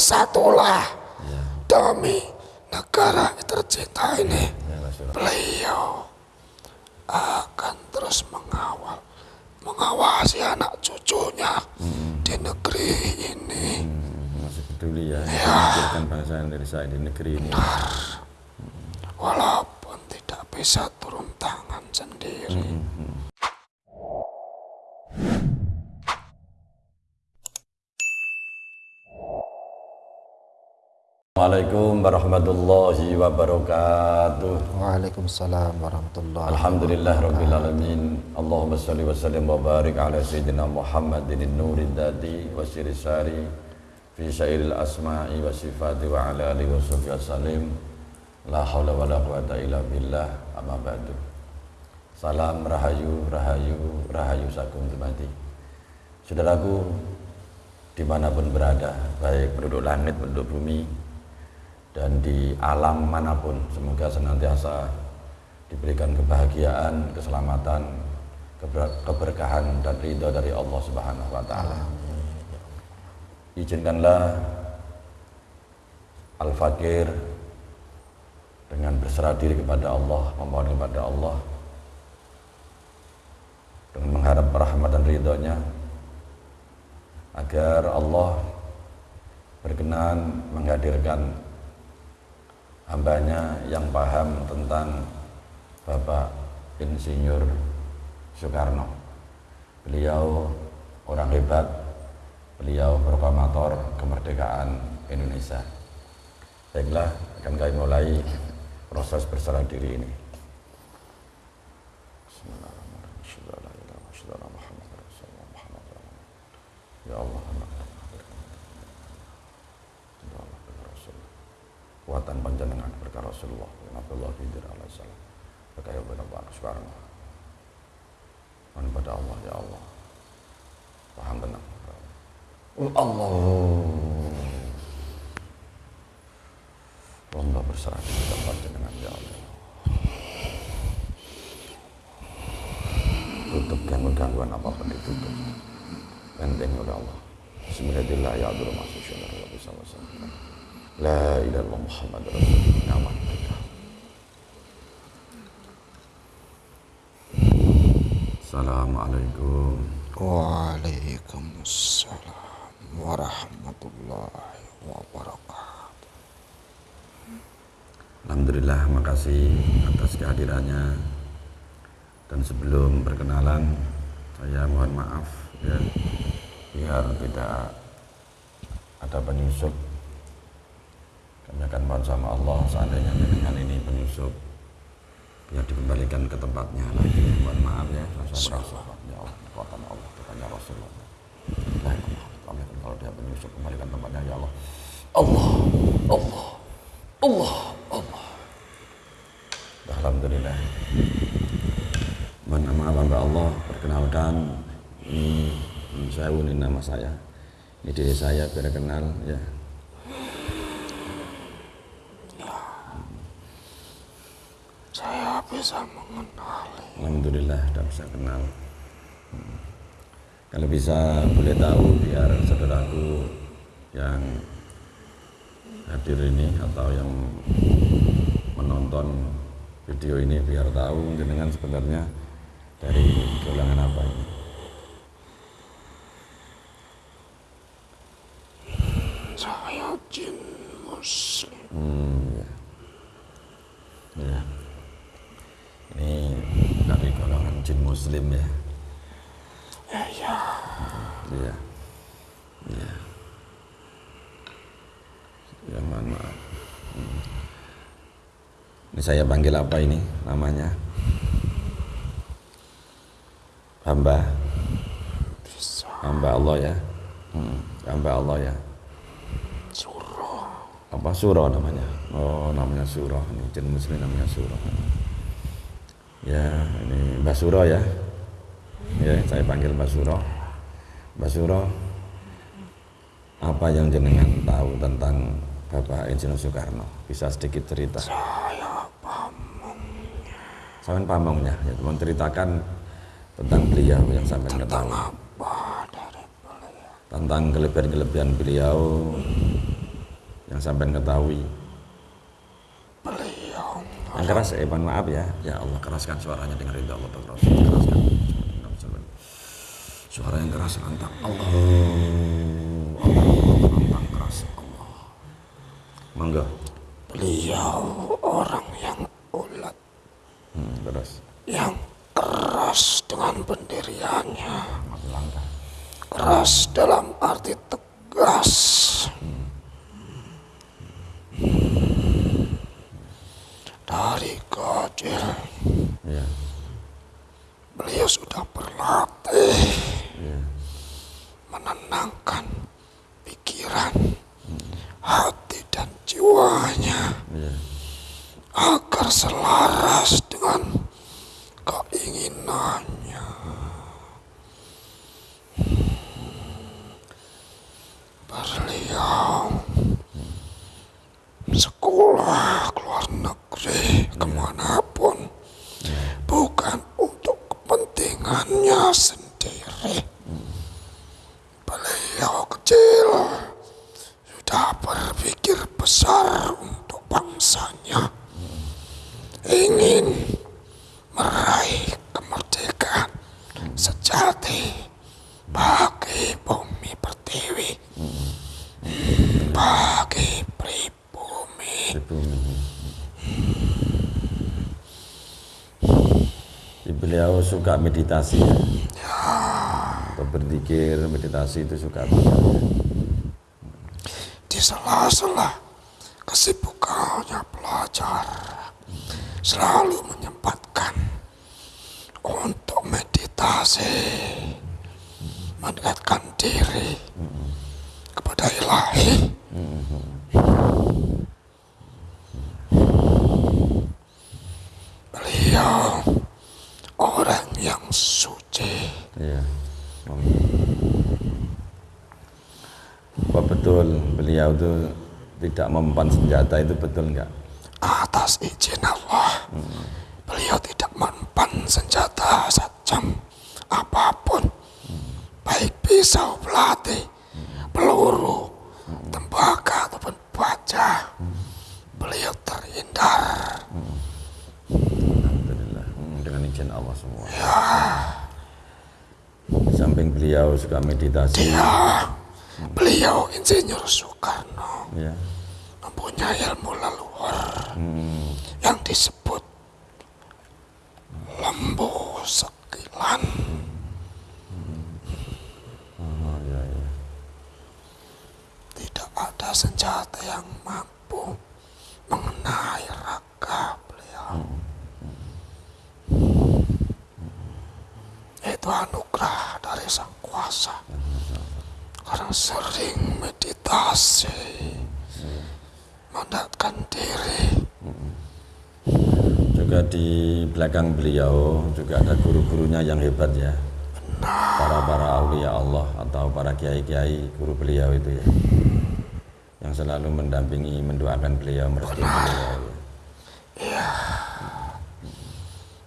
bersatulah demi negara tercinta ini. Beliau akan terus mengawal, mengawasi anak cucunya di negeri ini. masih peduli ya, memikirkan bangsa Indonesia di negeri ini. Walaupun tidak bisa turun tangan sendiri. Assalamualaikum warahmatullahi wabarakatuh. Waalaikumsalam warahmatullahi Alhamdulillah rabbil alamin. Allahumma salli wa sallim wa barik ala sayyidina Muhammadin nurid dadi wa sirisari fi syairil asma'i wa sifati wa ala alihi wa sahbihi wasallim. La haula wa la quwata illa billah amma ba'du. Salam rahayu, rahayu, rahayu sakum temati. Saudaraku, di mana pun berada, baik penduduk langit, penduduk bumi, dan di alam mana pun semoga senantiasa diberikan kebahagiaan, keselamatan, keber- keberkahan dan ridho dari Allah Subhanahu wa taala. Izinkanlah Al-Fakir dengan berserah diri kepada Allah, memohon kepada Allah dengan mengharap rahmat dan ridhonya agar Allah berkenan menghadirkan hambanya yang paham tentang Bapak Insinyur Soekarno. Beliau orang hebat, beliau proklamator kemerdekaan Indonesia. Baiklah, akan kami mulai proses berserah diri ini. Asyhadu an la ilaha illallah wa asyhadu anna Muhammadar Rasulullah. Muhammad Ya Allah, Ya Allah, ya Rasul. Kuatan Rasulullah. Nabiullah Khidir alaihi salam. Berkah ya Bapak Soekarno. Mohon pada Allah, ya Allah. Paham tenang. Allah. Allah berserah diri kepada panjenengan, ya Allah. Tutup gangguan-gangguan apa pun ditutup. Penting oleh Allah. Bismillahirrahmanirrahim. La ilaha illallah Muhammad Rasulullah. Assalamualaikum. Waalaikumsalam warahmatullahi wabarakatuh. Alhamdulillah makasih atas kehadirannya dan sebelum perkenalan saya mohon maaf ya biar tidak ada penyusup kami akan mohon sama Allah seandainya dengan ini penyusup biar dikembalikan ke tempatnya. Lagi mohon maaf ya. Saya merasa ya Allah kekuatan Allah Tuhannya Rasulullah. Kami kalau dia penyusup kembalikan tempatnya ya Allah. Allah Allah Allah Allah. Alhamdulillah. Mohon maaf hamba Allah. Perkenalkan ini saya ini nama saya. Ini diri saya biar kenal ya Saya bisa mengenali. Alhamdulillah sudah bisa kenal Hmm. kalau bisa boleh tahu biar saudaraku yang hadir ini atau yang menonton video ini biar tahu jenengan sebenarnya dari golongan apa ini Saya jin muslim. Hmm, ya. Ya. Ini dari golongan jin muslim ya. Ya, ya. Iya. Iya. Ya, mohon maaf. Hmm. Ini saya panggil apa ini namanya? Hamba. Hamba Allah ya. Hmm. Hamba Allah ya. suruh. apa surah namanya oh namanya surah ini jin muslim namanya surah ya ini Mbak Surah ya. Ya saya panggil Mbak Surah Mbak Surah apa yang jenengan tahu tentang Bapak Insinyur Soekarno? Bisa sedikit cerita. Saya pamong. sampai pamongnya ya menceritakan tentang beliau yang sampai ketahui. Apa dari beliau? tentang kelebihan-kelebihan beliau yang sampai ketahui yang keras eh mohon maaf ya. Ya Allah keraskan suaranya dengan ridho Allah Rasul. Keraskan. Suara yang keras lantang. Allah Allah lantang keras. Allah mangga. Beliau orang yang ulat, hmm, terus yang keras dengan pendiriannya, keras dalam arti tegas. Dari kecil ya beliau sudah berlatih. Ya menenangkan pikiran, hati dan jiwanya. Ya agar selaras dengan keinginannya. Beliau sekolah ke luar negeri ke mana pun bukan untuk kepentingannya sendiri. Beliau kecil sudah berpikir besar untuk bangsanya. Ingin meraih kemerdekaan sejati bagi bumi pertiwi, bagi pribumi. di bumi Di beliau suka meditasi ya atau berzikir meditasi itu suka. Di sela-sela kesibukannya belajar, selalu menyempatkan untuk meditasi, mendekatkan diri kepada ilahi. Beliau orang yang suci. Iya. Apa betul beliau itu tidak mempan senjata itu betul enggak? atas izin Allah beliau tidak mempan senjata sajam apa pun. Baik pisau belati peluru tembaga ataupun baja beliau terhindar Alhamdulillah Hmm, dengan izin Allah semua. Di samping beliau suka meditasi, ya beliau insinyur Soekarno. Ya. mempunyai ilmu leluhur. Yang disebut lembu sekilan Oh, ya, ya. Tidak ada senjata yang mampu mengenai raga beliau. Itu anugerah dari Sang Kuasa. Karena sering meditasi, mendekatkan diri. Juga di belakang beliau juga ada guru-gurunya yang hebat ya. Para para aulia Allah atau para kiai-kiai guru beliau itu ya. Yang selalu mendampingi, mendoakan beliau, merestui beliau. Ya.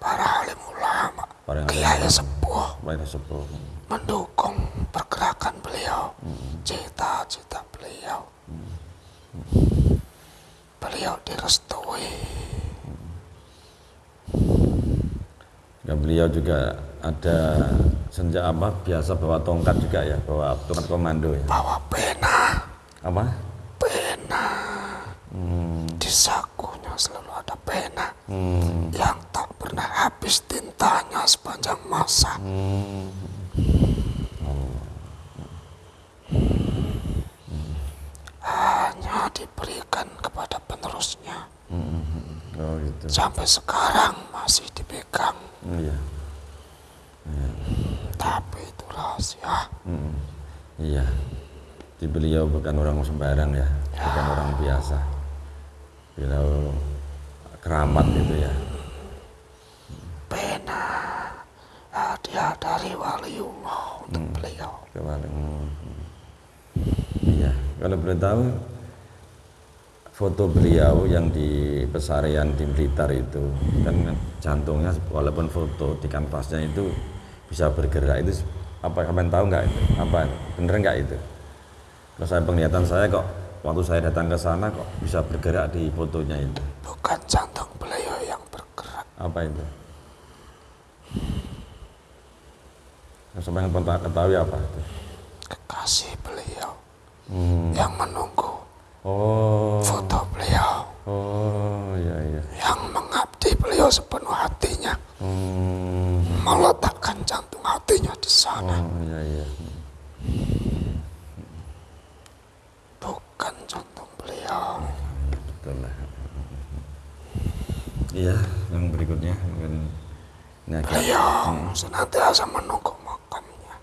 Para alim ulama, Para kiai sepuh, Baik sepuh. mendukung pergerakan beliau, cita-cita beliau. Beliau direstui. Ya, beliau juga ada senjata apa biasa bawa tongkat juga ya, bawa tongkat komando ya. bawa pena, Apa? pena. Di sakunya selalu ada pena Hmm. yang tak pernah habis tintanya sepanjang masa. Hanya diberikan kepada penerusnya. Oh gitu. Sampai sekarang masih dipegang. Iya. Tapi itu rahasia. Mm, Iya. Di beliau bukan orang sembarang ya, bukan orang biasa. Beliau keramat gitu ya. Pena hadiah dari waliullah untuk beliau. Kemarin. mm, Iya, kalau boleh tahu foto beliau yang di pesarian di Blitar itu. Kan jantungnya walaupun foto di kanvasnya itu bisa bergerak itu apa kalian tahu nggak itu? Apa bener nggak itu? Kalau saya penglihatan saya kok waktu saya datang ke sana kok bisa bergerak di fotonya itu. Bukan jantung beliau yang bergerak. apa itu? Yang sampai pernah ketahui apa itu? Kekasih beliau Hmm. yang menunggu oh foto beliau. oh iya iya Yang mengabdi beliau sepenuh hatinya. hmm. Meletakkan jantung hatinya di sana. oh iya iya Bukan jantung beliau. betul lah iya yang berikutnya mungkin ini agak Beliau senantiasa menunggu makamnya.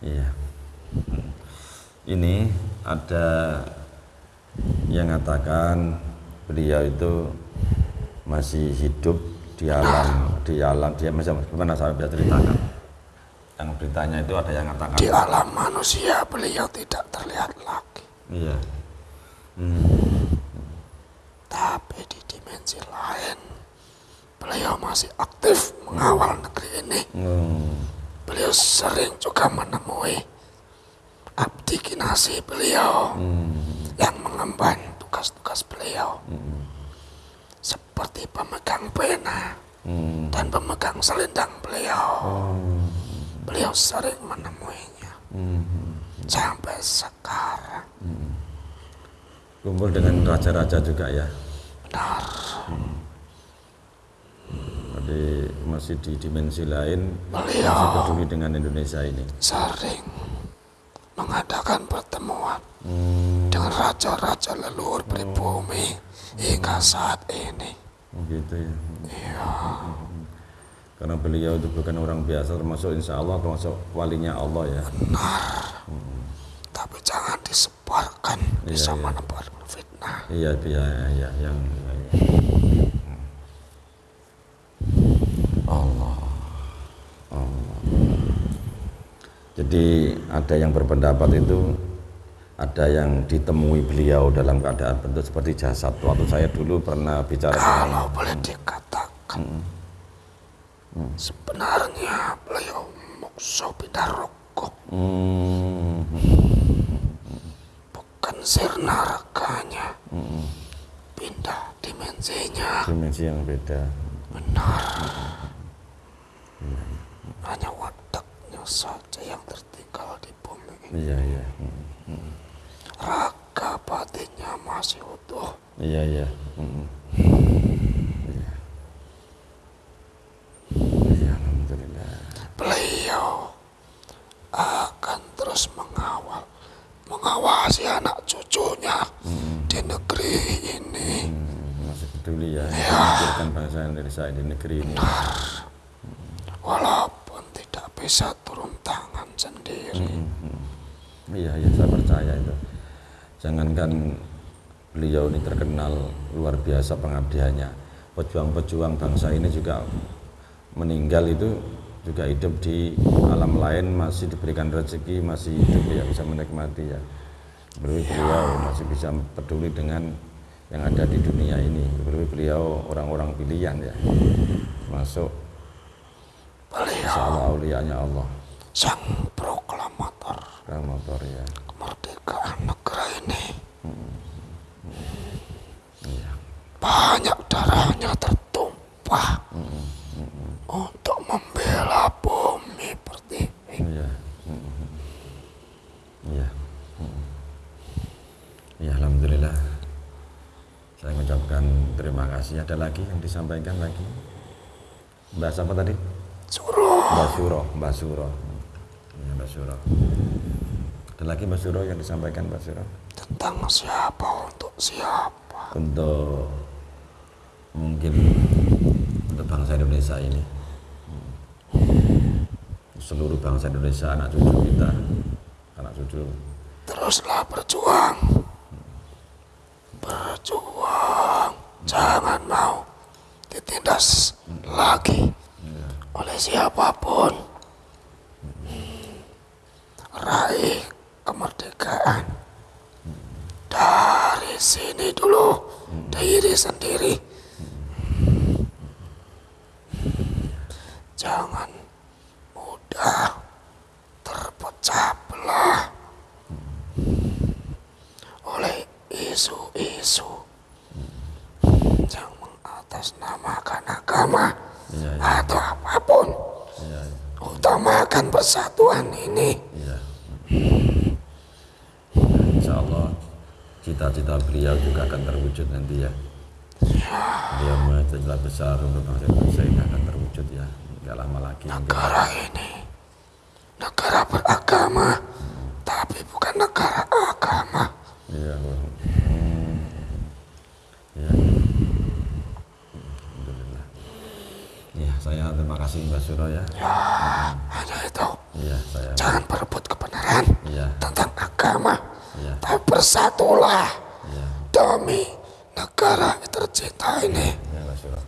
Iya. Ini ada yang mengatakan beliau itu masih hidup di alam di alam dia masih gimana saya bisa ceritakan? Yang beritanya itu ada yang mengatakan Di alam manusia beliau tidak terlihat lagi. iya. Tapi di dimensi lain, beliau masih aktif mengawal negeri ini. Hmm, Beliau sering juga menemui abdi kinasi beliau yang mengemban tugas-tugas beliau. Seperti pemegang pena hmm, dan pemegang selendang beliau. oh, Beliau sering menemuinya. hmm. Sampai sekarang. kumpul dengan raja-raja juga ya Benar. jadi masih di dimensi lain Beliau. masih peduli dengan Indonesia ini sering mengadakan pertemuan hmm, dengan raja-raja leluhur pribumi hingga saat ini. gitu ya Iya, karena beliau itu bukan orang biasa termasuk insya Allah termasuk walinya Allah ya tapi jangan disebarkan bisa iya. menebarkan fitnah. iya iya iya yang iya, iya. Jadi ada yang berpendapat itu ada yang ditemui beliau dalam keadaan bentuk seperti jasad. Waktu saya dulu pernah bicara dengan Kalau boleh dikatakan, sebenarnya beliau mokso bidaroko, hmm, bukan sirna reganya, pindah dimensinya. dimensi yang beda. Benar. Hanya wadaknya saja yang tertinggal di bumi. Iya iya. Hmm, Raga batinnya masih utuh. iya iya. Hmm. iya. Iya alhamdulillah. Beliau akan terus mengawal, mengawasi anak cucunya di negeri ini. Hmm, masih peduli ya memikirkan bangsa Indonesia di negeri ini. Walaupun tidak bisa. Iya iya saya percaya itu. Jangankan beliau ini terkenal luar biasa pengabdiannya. Pejuang-pejuang bangsa ini juga meninggal itu juga hidup di alam lain masih diberikan rezeki masih hidup ya bisa menikmati ya. Beliau beliau masih bisa peduli dengan yang ada di dunia ini. Beliau beliau orang-orang pilihan ya. Masuk. Beliau Allah Allah. Sang proklamator Kang motor ya kemerdekaan negara ini. iya Banyak darahnya tertumpah untuk membela bumi pertiwi. Iya. Mm. Iya. Mm. Ya alhamdulillah. Saya mengucapkan terima kasih. Ada lagi yang disampaikan lagi? Mbak siapa tadi? Suruh Mbak Suro. Mbak Suro. Ya, Mbak Suro. Ada lagi Mbak Suro yang disampaikan Mbak Suro? tentang siapa untuk siapa. Untuk mungkin untuk bangsa Indonesia ini. Seluruh bangsa Indonesia, anak cucu kita, anak cucu Teruslah berjuang. Berjuang. Jangan mau ditindas lagi oleh siapa pun. sini dulu. Diri sendiri. Jangan mudah terpecah belah oleh isu-isu yang mengatasnamakan agama iya, iya. atau apa pun. Iya, Utamakan persatuan ini. Cita-cita beliau juga akan terwujud nanti ya. Beliau cita besar untuk bangsa Indonesia ini akan terwujud ya. Nggak lama lagi. negara ini negara beragama tapi bukan negara agama Iya. Hmm. Alhamdulillah. Iya, saya terima kasih Mbak Suro ya. hanya itu Iya, saya. jangan berebut kebenaran Iya, tentang agama iya, tapi bersatulah iya. demi negara yang tercinta ini. Ya Mas Allah.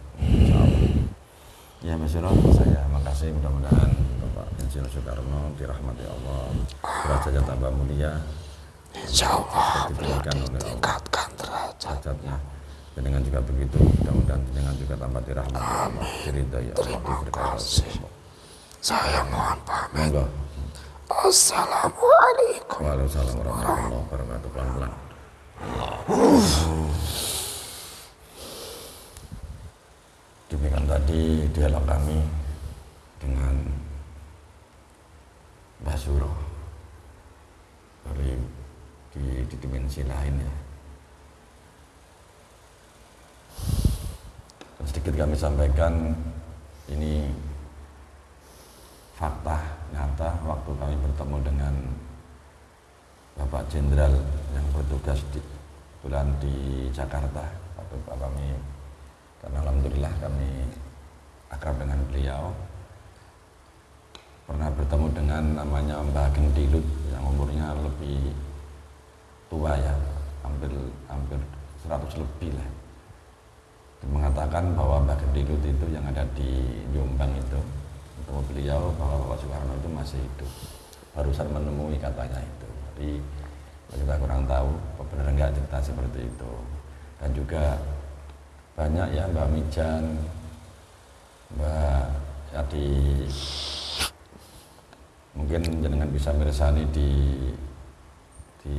Ya Mas saya makasih. Mudah-mudahan Bapak Insinyur Soekarno dirahmati Allah. Derajatnya tambah mulia, insya Allah beliau ditingkatkan derajat. Derajatnya. Dengan juga begitu, mudah-mudahan dengan juga tambah dirahmati. Allah, Allah, terima kasih. Saya mohon pamit. Monggo. Assalamualaikum Waalaikumsalam warahmatullahi wabarakatuh. Pelan-pelan. Demikian tadi dialog kami dengan Mbak Suro dari di, di dimensi lain ya. Dan sedikit kami sampaikan ini fakta nyata waktu kami bertemu dengan Bapak Jenderal yang bertugas di bulan di Jakarta waktu kami. Dan alhamdulillah kami akrab dengan beliau. Pernah bertemu dengan namanya Mbah Gendilut yang umurnya lebih tua ya hampir hampir 100 lebih lah. Mengatakan bahwa Mbah Gendilut itu yang ada di Jombang itu ketemu beliau bahwa Bapak Soekarno itu masih hidup. Barusan menemui katanya itu. Jadi kita kurang tahu benar enggak cerita seperti itu. Dan juga banyak ya Mbak Mijan Mbak Yadi mungkin jenengan bisa mirsani di di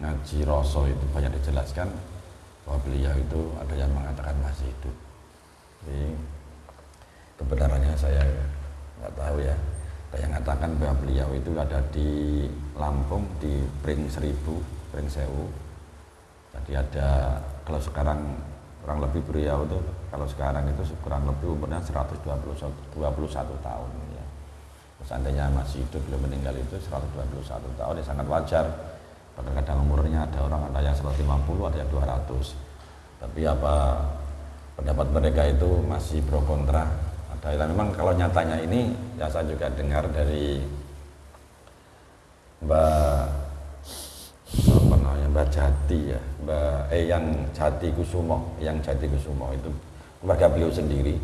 ngaji Roso itu banyak dijelaskan bahwa beliau itu ada yang mengatakan masih hidup kebenarannya saya nggak tahu ya. Yang mengatakan bahwa beliau itu ada di Lampung di Pring Seribu Pring Sewu. Jadi ada kalau sekarang kurang lebih beliau itu kalau sekarang itu kurang lebih umurnya 121 tahun ya. Seandainya masih hidup belum meninggal itu 121 tahun ya sangat wajar. Kadang-kadang umurnya ada orang ada yang 150 ada yang 200 tapi apa pendapat mereka itu masih pro kontra ada yang memang kalau nyatanya ini ya saya juga dengar dari Mbak apa namanya Mbak Jati ya Mbak eh yang Jati Kusumo yang Jati Kusumo itu keluarga beliau sendiri.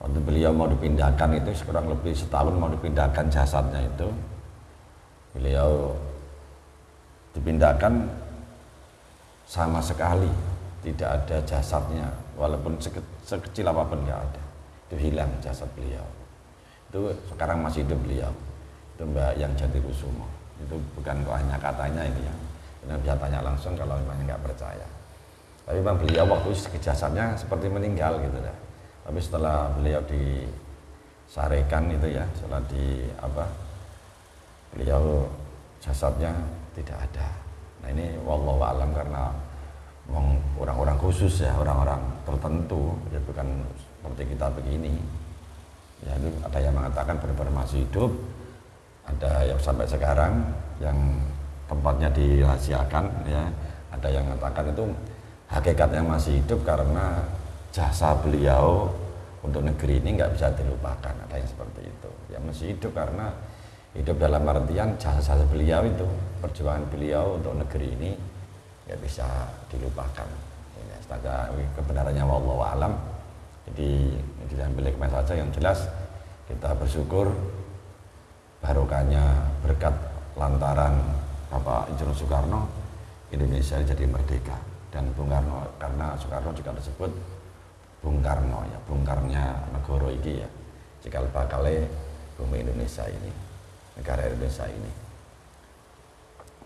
Waktu beliau mau dipindahkan itu kurang lebih setahun mau dipindahkan jasadnya itu beliau dipindahkan sama sekali. Tidak ada jasadnya walaupun seke- sekecil apa pun nggak ada itu hilang jasad beliau. Itu sekarang masih hidup beliau. Itu mbak yang Jati Kusumo itu bukan kok hanya katanya ini ya. Anda bisa tanya langsung kalau memangnya nggak percaya. Tapi memang beliau waktu jasadnya seperti meninggal gitu ya tapi setelah beliau disarekan itu ya setelah di apa beliau jasadnya tidak ada. Nah ini wallahu alam karena memang orang-orang khusus ya orang-orang tertentu ya bukan seperti kita begini. Ya itu ada yang mengatakan benar-benar masih hidup ada yang sampai sekarang yang tempatnya dirahasiakan ya. Ada yang mengatakan itu hakikatnya masih hidup karena jasa beliau untuk negeri ini nggak bisa dilupakan. Ada yang seperti itu. Ya masih hidup karena hidup dalam artian jasa beliau itu perjuangan beliau untuk negeri ini nggak bisa dilupakan. Saja kebenarannya wallahu alam jadi diambil hikmah saja yang jelas kita bersyukur barokahnya berkat lantaran Bapak Insinyur Soekarno Indonesia jadi merdeka. Dan Bung Karno karena Soekarno juga disebut Bung Karno ya Bung Karnya negara ini ya. Cikal bakalnya bumi Indonesia ini negara Indonesia ini.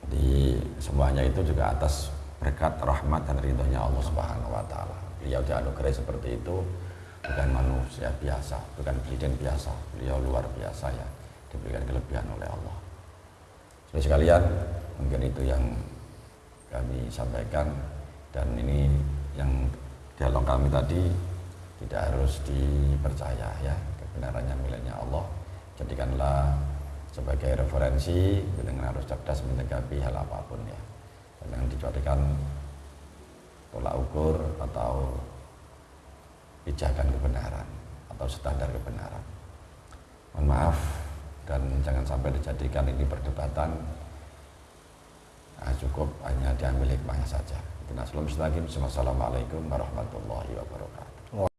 Di semuanya itu juga atas berkat rahmat dan ridhonya Allah Subhanahu wa taala. Beliau dianugerahi seperti itu bukan manusia biasa bukan presiden biasa beliau luar biasa ya diberikan kelebihan oleh Allah. Jadi sekalian mungkin itu yang kami sampaikan. Dan ini yang dialog kami tadi tidak harus dipercaya ya kebenarannya miliknya Allah. Jadikanlah sebagai referensi dengan harus cerdas menyikapi hal apa pun ya. Dan yang dijadikan tolak ukur atau pijakan kebenaran atau standar kebenaran mohon maaf dan jangan sampai dijadikan ini perdebatan nah, cukup hanya diambil hikmahnya saja. Assalamualaikum warahmatullahi wabarakatuh.